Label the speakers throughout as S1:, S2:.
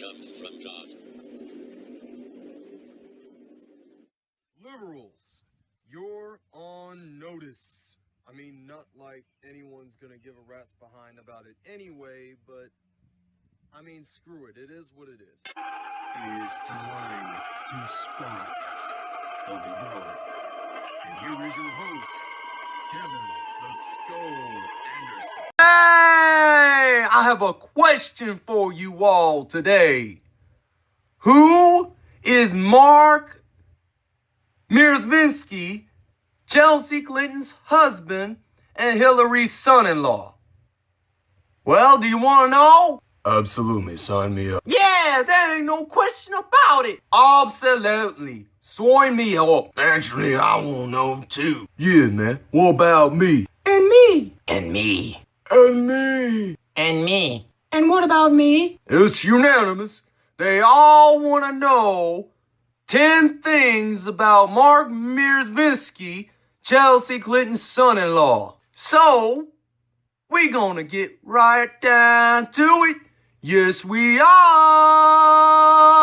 S1: comes from God.
S2: Liberals, you're on notice. I mean, not like anyone's gonna give a rat's behind about it anyway, but I mean, screw it. It is what it is. It is time to spot the villain. And here is your host, Kevin the Skull Anderson. Ah! Hey! I have a question for you all today. Who is Marc Mezvinsky, Chelsea Clinton's husband and Hillary's son-in-law. Well, do you want to know? Absolutely, sign me up. Yeah, there ain't no question about it. Absolutely. Sign me up. Actually, I want to know too. Yeah, man. What about me? And me.
S3: And me.
S2: And me.
S3: And me.
S4: And what about me?
S2: It's unanimous. They all want to know 10 things about Marc Mezvinsky, Chelsea Clinton's son-in-law. So, we gonna get right down to it. Yes, we are.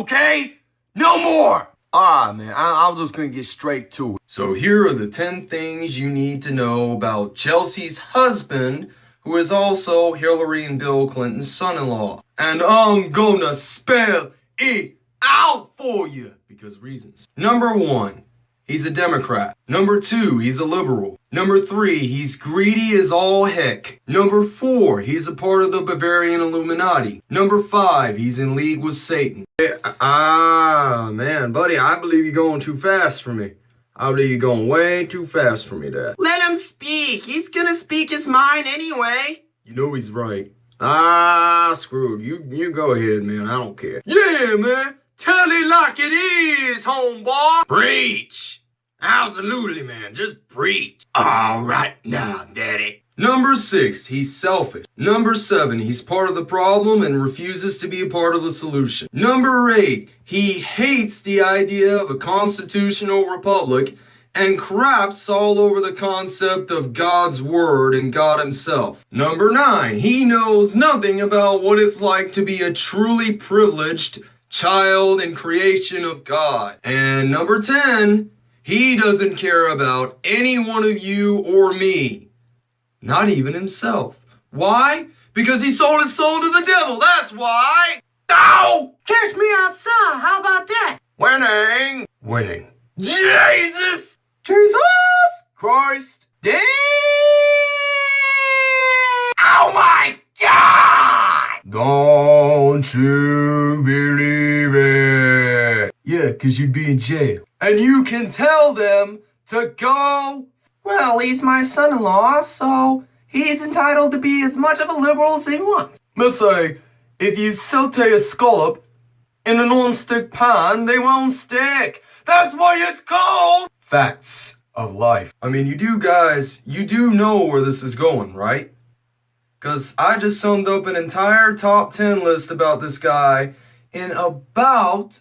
S2: Okay? No more. Ah, man, I I'm just gonna get straight to it. So here are the 10 things you need to know about Chelsea's husband, who is also Hillary and Bill Clinton's son-in-law. And I'm gonna spell it out for you because reasons. Number one, he's a Democrat. Number two, he's a liberal. Number three, he's greedy as all heck. Number four, he's a part of the Bavarian Illuminati. Number five, he's in league with Satan. Ah, man, buddy, I believe you're going too fast for me. I believe you're going way too fast for me, Dad.
S4: Let him speak. He's gonna speak his mind anyway.
S2: You know he's right. Ah, screwed. You you go ahead, man. I don't care. Yeah, man. Tell it like it is, homeboy. Preach. Absolutely, man. Just preach.
S3: All right now, Daddy.
S2: Number six, he's selfish. Number seven, he's part of the problem and refuses to be a part of the solution. Number eight, he hates the idea of a constitutional republic and craps all over the concept of God's word and God himself. Number nine, he knows nothing about what it's like to be a truly privileged child and creation of God. And number 10, he doesn't care about any one of you or me. Not even himself. Why? Because he sold his soul to the devil, that's why! Ow!
S4: Catch me outside. How about that?
S2: Winning! Winning. Jesus! Jesus Christ! Damn! Oh my God! Don't you it? Yeah, because you'd be in jail. And you can tell them to go.
S4: Well, he's my son-in-law, so he's entitled to be as much of a liberal as he wants.
S2: Must say, if you saute a scallop in a non-stick pan, they won't stick. That's why it's called facts of life. I mean, you do guys, you do know where this is going, right? Because I just summed up an entire top 10 list about this guy in about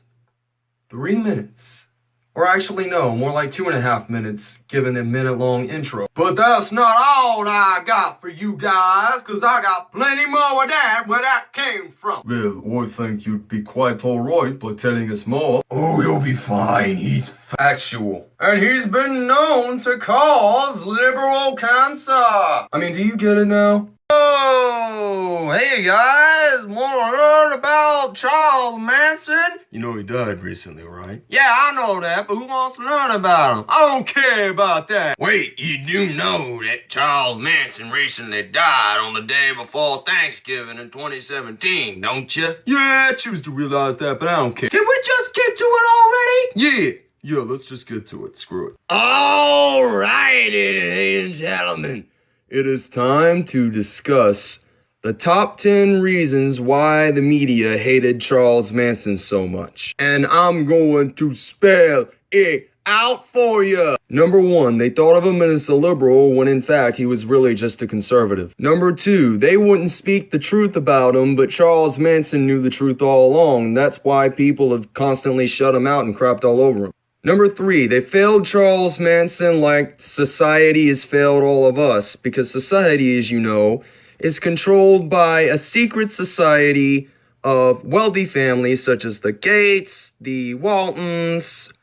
S2: three minutes. Or actually, no, more like two and a half minutes, given the minute-long intro. But that's not all I got for you guys, because I got plenty more of that where that came from. Well, I think you'd be quite alright by telling us more.
S3: Oh, you'll be fine. He's
S2: Factual. And he's been known to cause liberal cancer. I mean, do you get it now? Oh, hey guys, want to learn about Charles Manson? You know he died recently, right? Yeah, I know that, but who wants to learn about him? I don't care about that.
S3: Wait, you do know that Charles Manson recently died on the day before Thanksgiving in 2017, don't you?
S2: Yeah, I choose to realize that, but I don't care.
S4: Can we just get to it already?
S2: Yeah, yeah, let's just get to it. Screw it.
S3: All righty, ladies and gentlemen.
S2: It is time to discuss The top 10 reasons why the media hated Charles Manson so much. And I'm going to spell it out for you. Number one, they thought of him as a liberal when in fact he was really just a conservative. Number two, they wouldn't speak the truth about him, but Charles Manson knew the truth all along. And that's why people have constantly shut him out and crapped all over him. Number three, they failed Charles Manson like society has failed all of us, because society, as you know, is controlled by a secret society of wealthy families such as the Gates, the Waltons,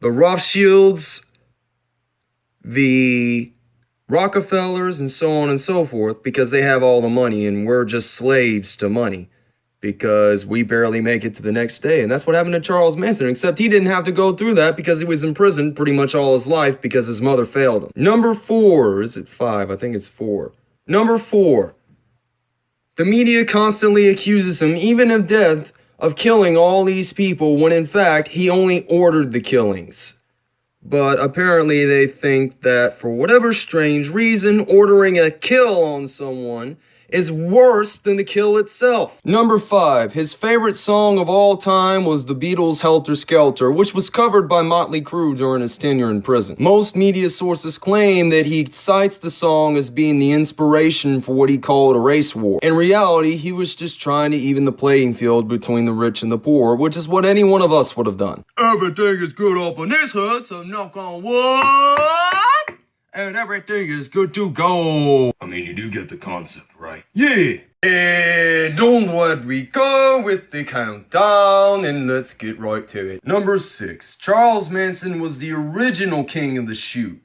S2: the Rothschilds, the Rockefellers, and so on and so forth, because they have all the money and we're just slaves to money because we barely make it to the next day. And that's what happened to Charles Manson, except he didn't have to go through that because he was in prison pretty much all his life because his mother failed him. Number four, is it five? I think it's four. Number four, the media constantly accuses him, even of death, of killing all these people when in fact he only ordered the killings. But apparently they think that for whatever strange reason, ordering a kill on someone is worse than the kill itself. Number 5. His favorite song of all time was the Beatles' Helter Skelter, which was covered by Motley Crue during his tenure in prison. Most media sources claim that he cites the song as being the inspiration for what he called a race war. In reality, he was just trying to even the playing field between the rich and the poor, which is what any one of us would have done. Everything is good up on this hood, so knock on wood and everything is good to go. I mean, you do get the concept, right? Yeah. And onward we go with the countdown, and let's get right to it. Number six, Charles Manson was the original king of the shoot.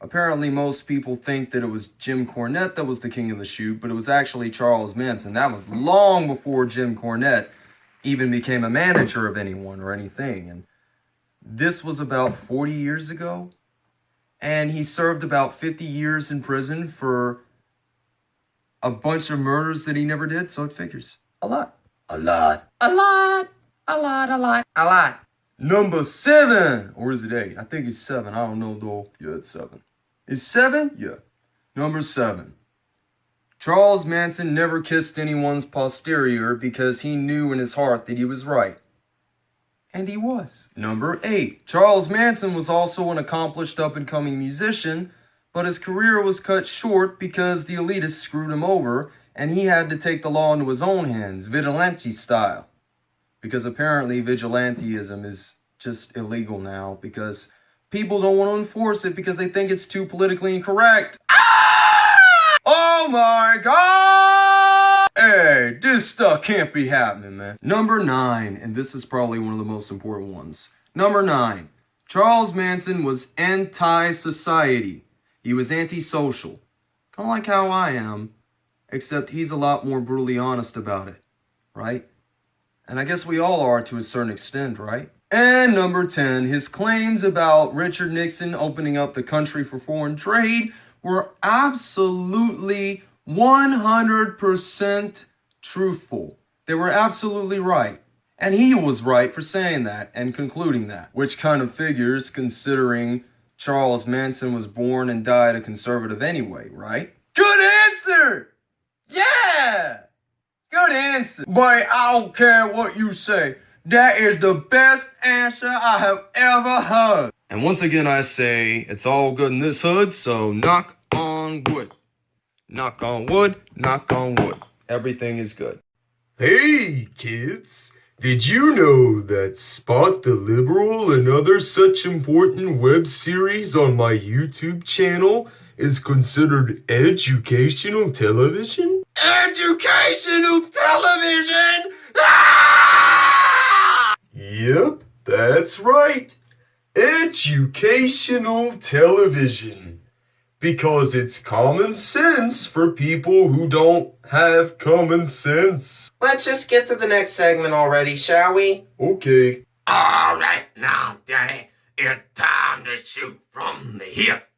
S2: Apparently, most people think that it was Jim Cornette that was the king of the shoot, but it was actually Charles Manson. That was long before Jim Cornette even became a manager of anyone or anything. And this was about 40 years ago and he served about 50 years in prison for a bunch of murders that he never did, so it figures. A lot. A lot. A lot. A lot, a lot, a lot. Number seven. Or is it eight? I think it's seven. I don't know though. Yeah, it's seven. It's seven? Yeah. Number seven. Charles Manson never kissed anyone's posterior because he knew in his heart that he was right. And he was. Number 8. Charles Manson was also an accomplished up-and-coming musician, but his career was cut short because the elitists screwed him over, and he had to take the law into his own hands, vigilante style. Because apparently vigilanteism is just illegal now, because people don't want to enforce it because they think it's too politically incorrect. Ah! Oh my god! Hey, this stuff can't be happening, man. Number nine, and this is probably one of the most important ones. Number nine, Charles Manson was anti-society. He was antisocial. Kind of like how I am, except he's a lot more brutally honest about it, right? And I guess we all are to a certain extent, right? And number 10, his claims about Richard Nixon opening up the country for foreign trade were absolutely 100% truthful. They were absolutely right. And he was right for saying that and concluding that, which kind of figures considering Charles Manson was born and died a conservative anyway, right? Good answer! Yeah! Good answer. But I don't care what you say. That is the best answer I have ever heard. And once again, I say it's all good in this hood, so knock on wood. Knock on wood, knock on wood. Everything is good.
S5: Hey, kids! Did you know that Spot the Liberal and other such important web series on my YouTube channel is considered educational television?
S2: Educational television! Ah!
S5: Yep, that's right. Educational television because it's common sense for people who don't have common sense.
S6: Let's just get to the next segment already, shall we?
S5: Okay.
S7: All right, now, Daddy, it's time to shoot from the hip.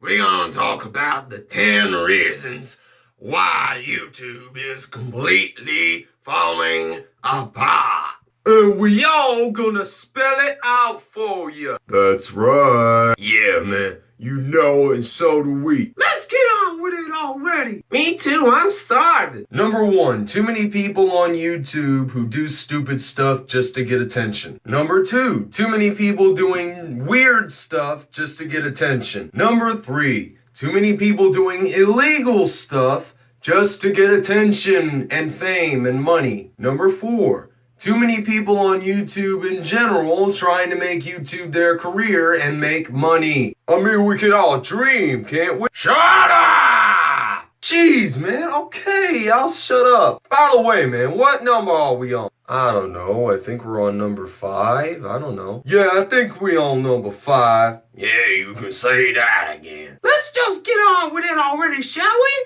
S7: We're gonna talk about the 10 reasons why YouTube is completely falling apart.
S2: And we all gonna spell it out for you.
S5: That's right.
S7: Yeah, man.
S2: You know, and so do we.
S3: Let's get on with it already.
S4: Me too, I'm starving.
S2: Number one, too many people on YouTube who do stupid stuff just to get attention. Number two, too many people doing weird stuff just to get attention. Number three, too many people doing illegal stuff just to get attention and fame and money. Number four, too many people on YouTube in general trying to make YouTube their career and make money. I mean, we could all dream, can't we?
S3: Shut up!
S2: Jeez, man. Okay, I'll shut up. By the way, man, what number are we on? I don't know. I think we're on number five. I don't know. Yeah, I think we on number five.
S3: Yeah, you can say that again. Let's just get on with it already, shall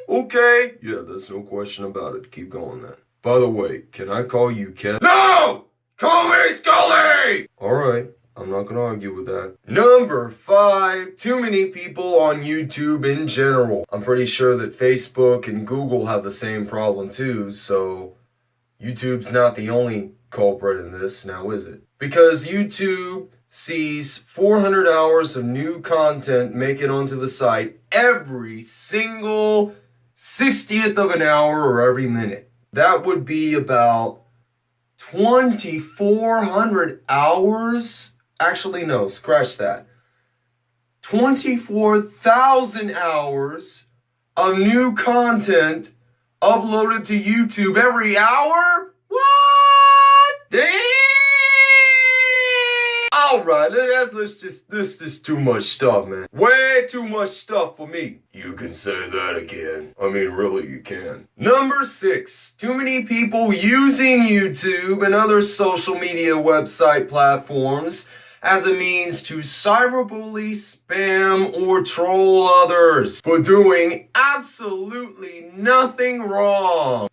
S3: we?
S2: Okay. Yeah, there's no question about it. Keep going then. By the way, can I call you Ken?
S3: No! Call me Scully!
S2: Alright, I'm not gonna argue with that. Number five, too many people on YouTube in general. I'm pretty sure that Facebook and Google have the same problem too, so YouTube's not the only culprit in this, now is it? Because YouTube sees 400 hours of new content make it onto the site every single 60th of an hour or every minute. That would be about 2,400 hours. Actually, no, scratch that. 24,000 hours of new content uploaded to YouTube every hour? What? Damn! Alright, let, let's just, this is too much stuff, man. Way too much stuff for me. You can say that again. I mean, really, you can. Number six, too many people using YouTube and other social media website platforms as a means to cyberbully, spam, or troll others for doing absolutely nothing wrong.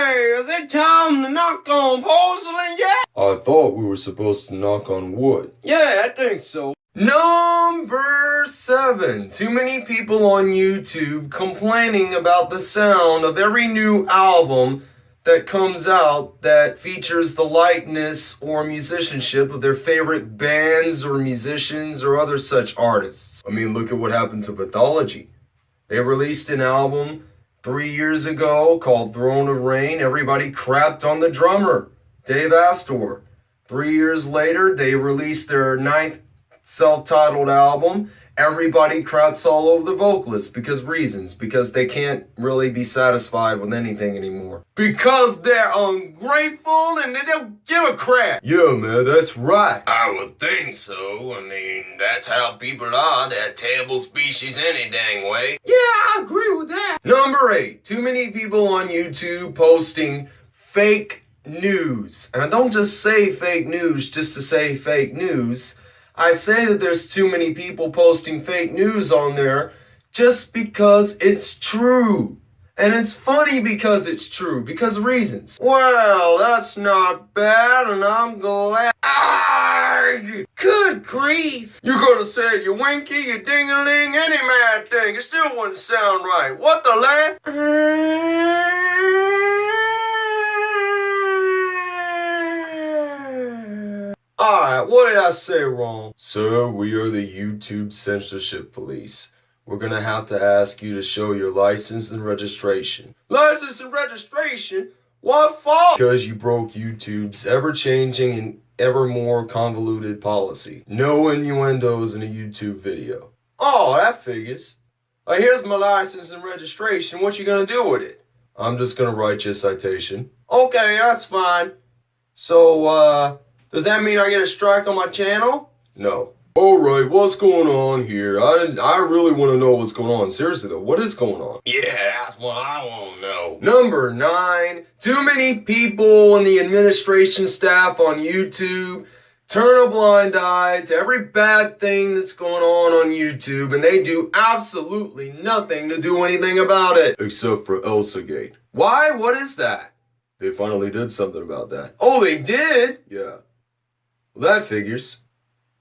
S3: Hey, is it time to knock on porcelain yet?
S2: I thought we were supposed to knock on wood.
S3: Yeah, I think so.
S2: Number seven. Too many people on YouTube complaining about the sound of every new album that comes out that features the likeness or musicianship of their favorite bands or musicians or other such artists. I mean, look at what happened to Pathology. They released an album three years ago called Throne of Rain. Everybody crapped on the drummer, Dave Astor. Three years later, they released their ninth self-titled album. Everybody craps all over the vocalist because reasons. Because they can't really be satisfied with anything anymore. Because they're ungrateful and they don't give a crap. Yeah, man, that's right.
S3: I would think so. I mean, that's how people are. They're terrible species any dang way. Yeah, I agree with that.
S2: Number eight, too many people on YouTube posting fake news. And I don't just say fake news just to say fake news. I say that there's too many people posting fake news on there just because it's true. And it's funny because it's true, because reasons. Well, that's not bad, and I'm glad. Arrgh!
S3: Good grief.
S2: You could have said you winky, you ding-a-ling, any mad thing. It still wouldn't sound right. What the land? Alright, what did I say wrong? Sir, we are the YouTube censorship police. We're gonna have to ask you to show your license and registration. License and registration? What for? Because you broke YouTube's ever-changing and ever more convoluted policy. No innuendos in a YouTube video. Oh, that figures. Uh, here's my license and registration. What you gonna do with it? I'm just gonna write you a citation. Okay, that's fine. So, uh, does that mean I get a strike on my channel? No. Alright, what's going on here? I I really want to know what's going on. Seriously though, what is going on?
S3: Yeah, that's what I want to know.
S2: Number nine, too many people in the administration staff on YouTube turn a blind eye to every bad thing that's going on on YouTube and they do absolutely nothing to do anything about it. Except for ElsaGate. Why? What is that? They finally did something about that. Oh, they did? Yeah. Well, that figures.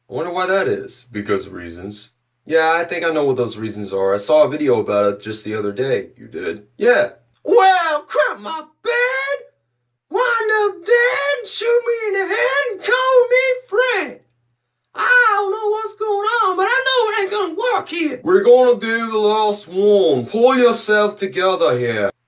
S2: I wonder why that is. Because of reasons. Yeah, I think I know what those reasons are. I saw a video about it just the other day. You did? Yeah.
S3: Well, crap my bed. Wind up dead, shoot me in the head, and call me Fred. I don't know what's going on, but I know it ain't gonna work here.
S2: We're gonna do the last one. Pull yourself together here.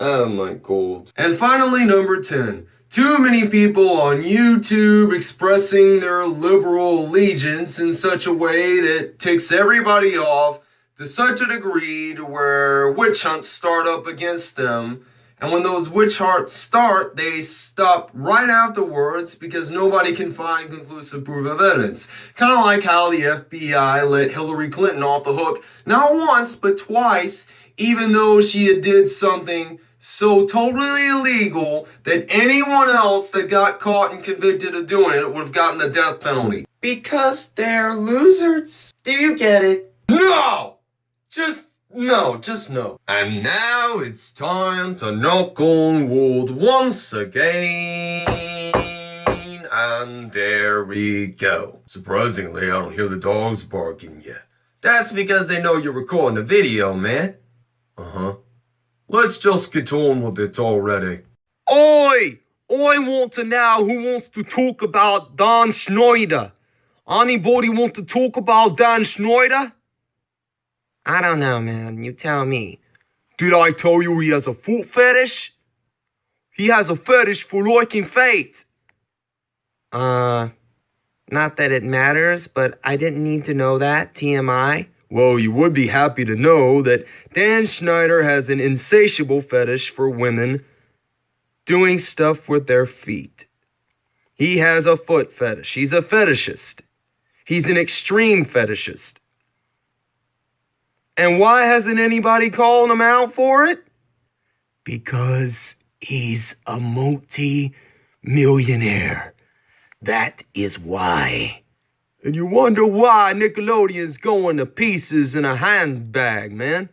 S2: oh my god. And finally, number 10. Too many people on YouTube expressing their liberal allegiance in such a way that ticks everybody off to such a degree to where witch hunts start up against them. And when those witch hunts start, they stop right afterwards because nobody can find conclusive proof of evidence. Kind of like how the FBI let Hillary Clinton off the hook, not once, but twice, even though she did something so totally illegal that anyone else that got caught and convicted of doing it would have gotten the death penalty.
S4: Because they're losers. Do you get it?
S2: No! Just no, just no. And now it's time to knock on wood once again. And there we go. Surprisingly, I don't hear the dogs barking yet. That's because they know you're recording a video, man. Uh-huh. Let's just get on with it already. Oi! I want to know who wants to talk about Dan Schneider. Anybody want to talk about Dan Schneider?
S4: I don't know, man. You tell me.
S2: Did I tell you he has a foot fetish? He has a fetish for liking fate.
S4: Uh, not that it matters, but I didn't need to know that. TMI.
S2: Well, you would be happy to know that Dan Schneider has an insatiable fetish for women doing stuff with their feet. He has a foot fetish. He's a fetishist. He's an extreme fetishist. And why hasn't anybody called him out for it? Because he's a multi millionaire. That is why. And you wonder why Nickelodeon's going to pieces in a handbag, man.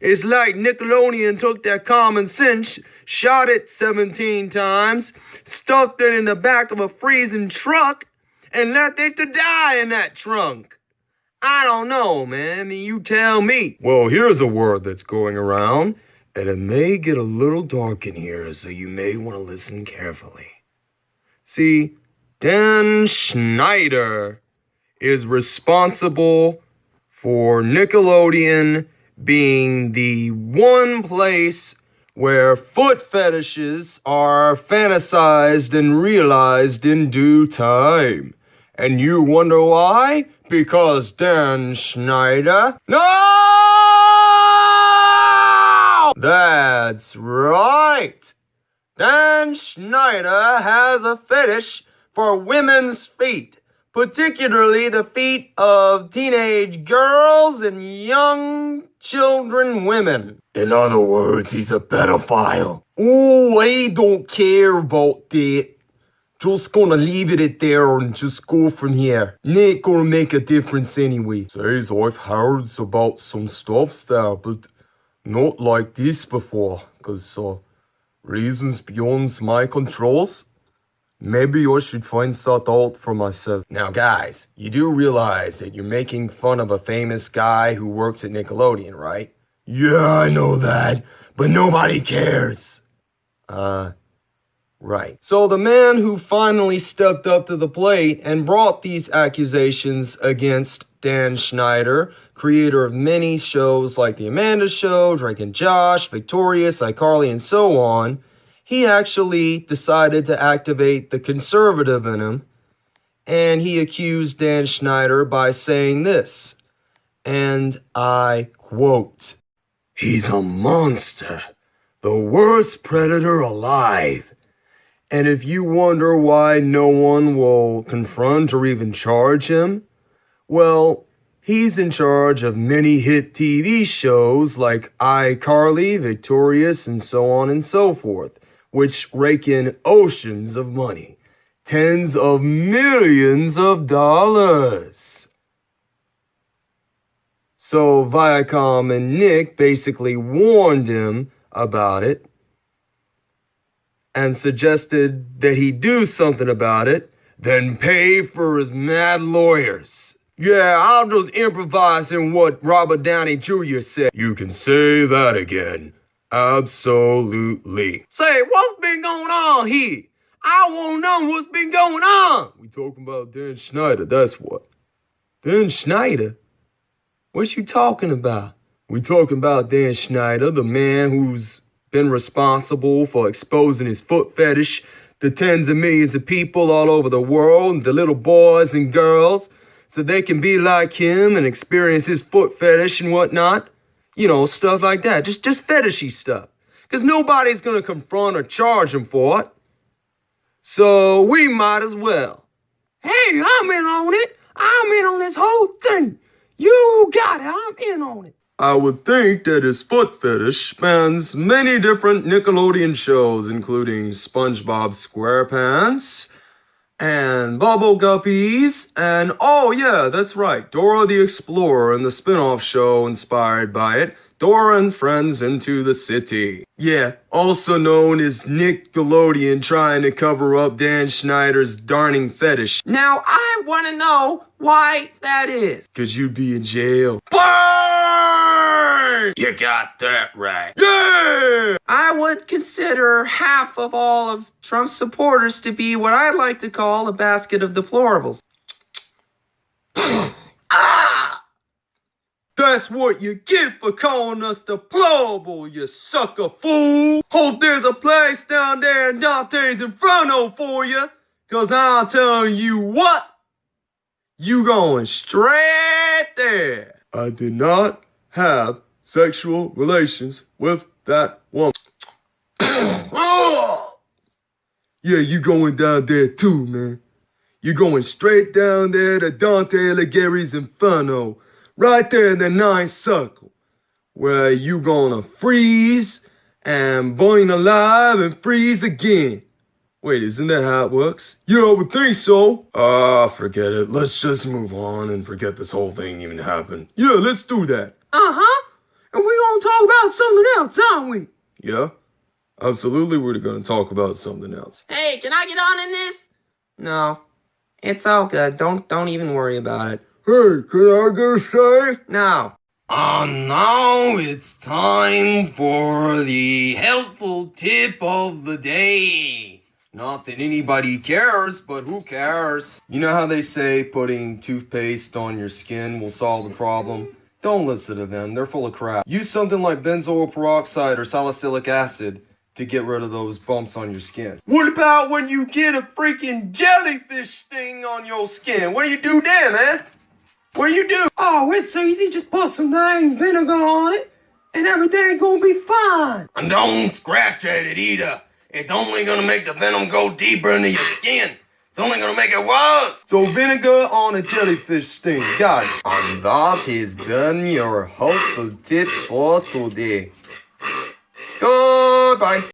S2: It's like Nickelodeon took their common sense, shot it 17 times, stuffed it in the back of a freezing truck, and left it to die in that trunk. I don't know, man. I mean, you tell me. Well, here's a word that's going around, and it may get a little dark in here, so you may want to listen carefully. See, Dan Schneider is responsible for Nickelodeon being the one place where foot fetishes are fantasized and realized in due time. And you wonder why? Because Dan Schneider. No! That's right. Dan Schneider has a fetish for women's feet, particularly the feet of teenage girls and young children women. In other words, he's a pedophile. Oh, I don't care about that. Just gonna leave it at there and just go from here. Ain't gonna make a difference anyway. Says I've heard about some stuff there, but not like this before, cause uh, reasons beyond my controls. Maybe I should find that out for myself. Now, guys, you do realize that you're making fun of a famous guy who works at Nickelodeon, right? Yeah, I know that, but nobody cares. Uh, right. So the man who finally stepped up to the plate and brought these accusations against Dan Schneider, creator of many shows like The Amanda Show, Drake and Josh, Victorious, iCarly, and so on, he actually decided to activate the conservative in him, and he accused Dan Schneider by saying this, and I quote, He's a monster, the worst predator alive. And if you wonder why no one will confront or even charge him, well, he's in charge of many hit TV shows like iCarly, Victorious, and so on and so forth which rake in oceans of money, tens of millions of dollars. So Viacom and Nick basically warned him about it and suggested that he do something about it, then pay for his mad lawyers. Yeah, I'll just improvise in what Robert Downey Jr. said. You can say that again. Absolutely.
S4: Say, what's been going on here? I want to know what's been going on.
S2: We talking about Dan Schneider, that's what.
S4: Dan Schneider? What you talking about?
S2: We talking about Dan Schneider, the man who's been responsible for exposing his foot fetish to tens of millions of people all over the world, the little boys and girls, so they can be like him and experience his foot fetish and whatnot. You know, stuff like that. Just just fetishy stuff. Cause nobody's gonna confront or charge him for it. So we might as well.
S4: Hey, I'm in on it. I'm in on this whole thing. You got it. I'm in on it.
S2: I would think that his foot fetish spans many different Nickelodeon shows, including SpongeBob SquarePants and Bubble Guppies, and oh yeah, that's right, Dora the Explorer and the spin-off show inspired by it, Dora and Friends Into the City. Yeah, also known as Nickelodeon trying to cover up Dan Schneider's darning fetish,
S4: Now I want to know why that is.
S2: cause you'd be in jail.
S3: You got that right.
S2: Yeah!
S4: I would consider half of all of Trump's supporters to be what I like to call a basket of deplorables.
S3: Ah!
S2: That's what you get for calling us deplorable, you sucker fool! Hope there's a place down there in Dante's Inferno for you, cause I'll tell you what, you going straight there. I did not have sexual relations with that woman.
S3: Oh!
S2: Yeah, you going down there too, man. You going straight down there to Dante Alighieri's Inferno, right there in the ninth circle, where you gonna freeze and burn alive and freeze again. Wait, isn't that how it works? Yeah, I would think so. Ah, forget it. Let's just move on and forget this whole thing even happened. Yeah, let's do that.
S4: Uh-huh. And we're gonna talk about something else, aren't we?
S2: Yeah? Absolutely, we're gonna talk about something else.
S4: Hey, can I get on in this? No. It's all good. Don't don't even worry about it.
S2: Hey, can I a say?
S4: No.
S8: And now it's time for the helpful tip of the day. Not that anybody cares, but who cares?
S2: You know how they say putting toothpaste on your skin will solve the problem? Don't listen to them, they're full of crap. Use something like benzoyl peroxide or salicylic acid to get rid of those bumps on your skin. What about when you get a freaking jellyfish sting on your skin? What do you do then, man? What do you do?
S4: Oh, it's easy. Just put some dang vinegar on it, and everything gonna be fine.
S3: And don't scratch at it either. It's only gonna make the venom go deeper into your skin. It's only gonna make it worse.
S2: So vinegar on a jellyfish sting, got it.
S8: And that has been your helpful tip for today. Goodbye.